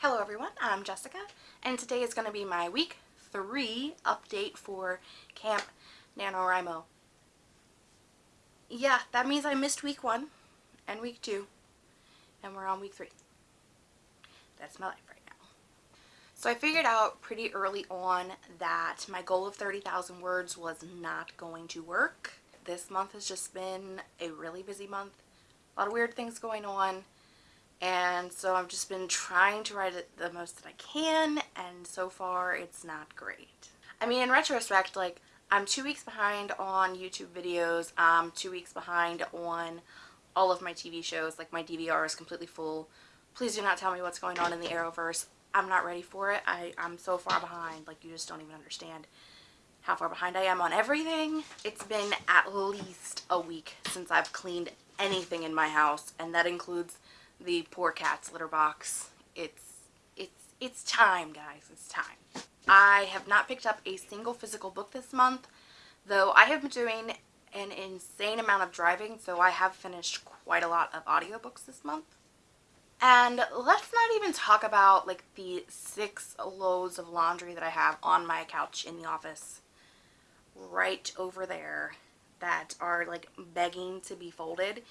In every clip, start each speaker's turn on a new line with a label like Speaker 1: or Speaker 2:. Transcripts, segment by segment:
Speaker 1: Hello everyone, I'm Jessica, and today is going to be my week three update for Camp NaNoWriMo. Yeah, that means I missed week one and week two, and we're on week three. That's my life right now. So I figured out pretty early on that my goal of 30,000 words was not going to work. This month has just been a really busy month. A lot of weird things going on and so I've just been trying to write it the most that I can and so far it's not great. I mean in retrospect like I'm two weeks behind on YouTube videos, I'm two weeks behind on all of my TV shows, like my DVR is completely full. Please do not tell me what's going on in the Arrowverse. I'm not ready for it. I, I'm so far behind, like you just don't even understand how far behind I am on everything. It's been at least a week since I've cleaned anything in my house and that includes the poor cat's litter box. It's, it's, it's time, guys. It's time. I have not picked up a single physical book this month, though I have been doing an insane amount of driving, so I have finished quite a lot of audiobooks this month. And let's not even talk about like the six loads of laundry that I have on my couch in the office right over there that are like begging to be folded.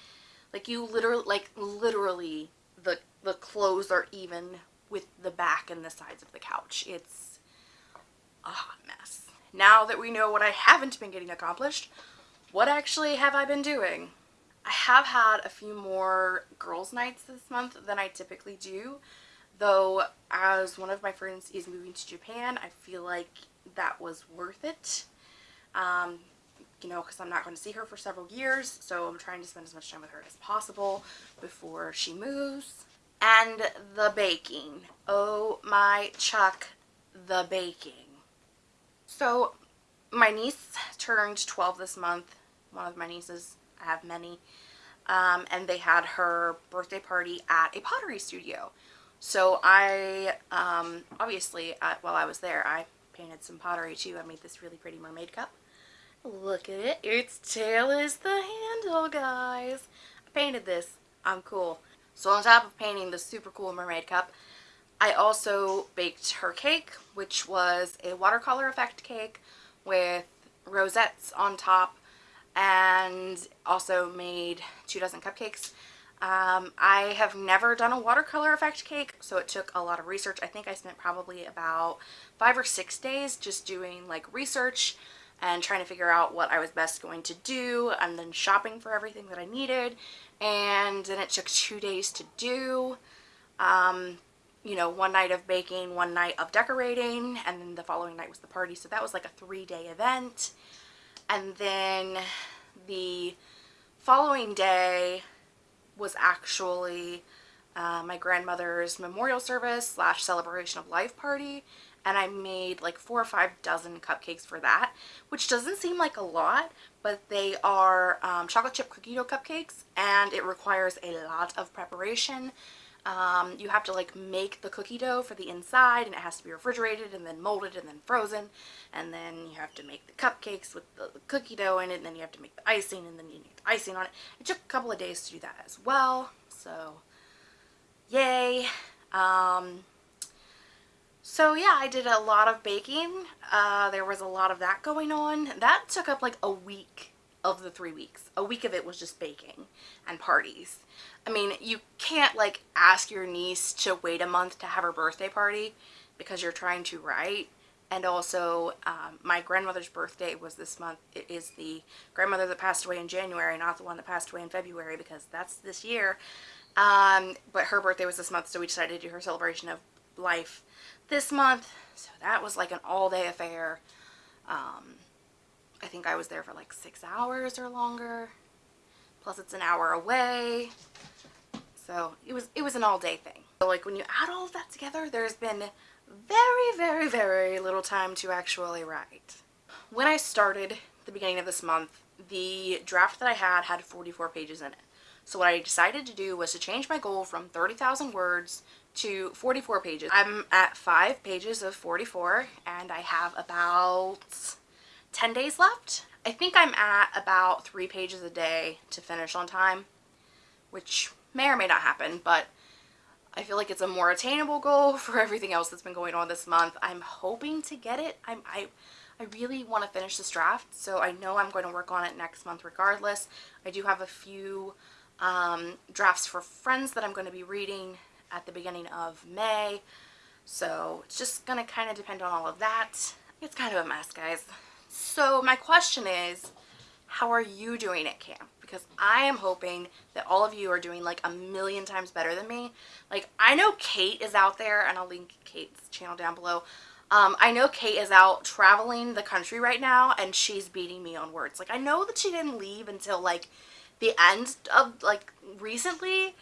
Speaker 1: Like you literally, like literally the, the clothes are even with the back and the sides of the couch. It's a hot mess. Now that we know what I haven't been getting accomplished, what actually have I been doing? I have had a few more girls nights this month than I typically do, though as one of my friends is moving to Japan, I feel like that was worth it. Um, you know, because I'm not going to see her for several years, so I'm trying to spend as much time with her as possible before she moves. And the baking. Oh my Chuck, the baking. So, my niece turned 12 this month. One of my nieces, I have many. Um, and they had her birthday party at a pottery studio. So I, um, obviously, uh, while I was there, I painted some pottery too. I made this really pretty mermaid cup. Look at it. Its tail is the handle, guys. I painted this. I'm cool. So on top of painting the super cool mermaid cup, I also baked her cake, which was a watercolor effect cake with rosettes on top and also made two dozen cupcakes. Um, I have never done a watercolor effect cake, so it took a lot of research. I think I spent probably about five or six days just doing like research, and trying to figure out what I was best going to do and then shopping for everything that I needed and then it took two days to do. Um, you know one night of baking one night of decorating and then the following night was the party. So that was like a three-day event. And then the following day was actually uh, my grandmother's memorial service slash celebration of life party and I made like four or five dozen cupcakes for that, which doesn't seem like a lot, but they are um, chocolate chip cookie dough cupcakes and it requires a lot of preparation. Um, you have to like make the cookie dough for the inside and it has to be refrigerated and then molded and then frozen and then you have to make the cupcakes with the, cookie dough in it and then you have to make the icing and then you need the icing on it. It took a couple of days to do that as well, so yay. Um, so yeah, I did a lot of baking. Uh, there was a lot of that going on. That took up like a week of the three weeks. A week of it was just baking and parties. I mean, you can't like ask your niece to wait a month to have her birthday party because you're trying to write. And also, um, my grandmother's birthday was this month. It is the grandmother that passed away in January, not the one that passed away in February because that's this year. Um, but her birthday was this month, so we decided to do her celebration of life this month. So that was like an all-day affair. Um, I think I was there for like six hours or longer. Plus it's an hour away. So it was, it was an all-day thing. So like when you add all of that together, there's been very, very, very little time to actually write. When I started the beginning of this month, the draft that I had had 44 pages in it. So what I decided to do was to change my goal from 30,000 words to 44 pages. I'm at 5 pages of 44 and I have about 10 days left. I think I'm at about 3 pages a day to finish on time, which may or may not happen, but I feel like it's a more attainable goal for everything else that's been going on this month. I'm hoping to get it. I'm, I, I really want to finish this draft, so I know I'm going to work on it next month regardless. I do have a few um, drafts for friends that I'm going to be reading at the beginning of May. So it's just going to kind of depend on all of that. It's kind of a mess, guys. So my question is, how are you doing at camp? Because I am hoping that all of you are doing like a million times better than me. Like I know Kate is out there and I'll link Kate's channel down below. Um, I know Kate is out traveling the country right now and she's beating me on words. Like I know that she didn't leave until like the end of like recently,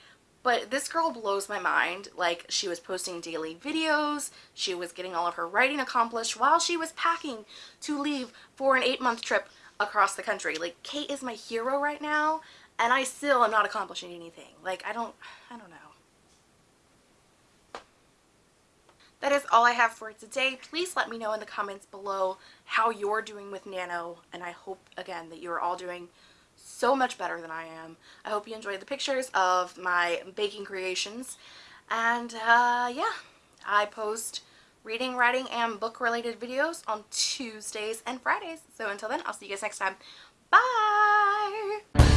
Speaker 1: but this girl blows my mind. Like, she was posting daily videos. She was getting all of her writing accomplished while she was packing to leave for an eight-month trip across the country. Like, Kate is my hero right now, and I still am not accomplishing anything. Like, I don't, I don't know. That is all I have for today. Please let me know in the comments below how you're doing with Nano, and I hope, again, that you're all doing so much better than I am. I hope you enjoyed the pictures of my baking creations. And uh, yeah, I post reading, writing, and book related videos on Tuesdays and Fridays. So until then, I'll see you guys next time. Bye!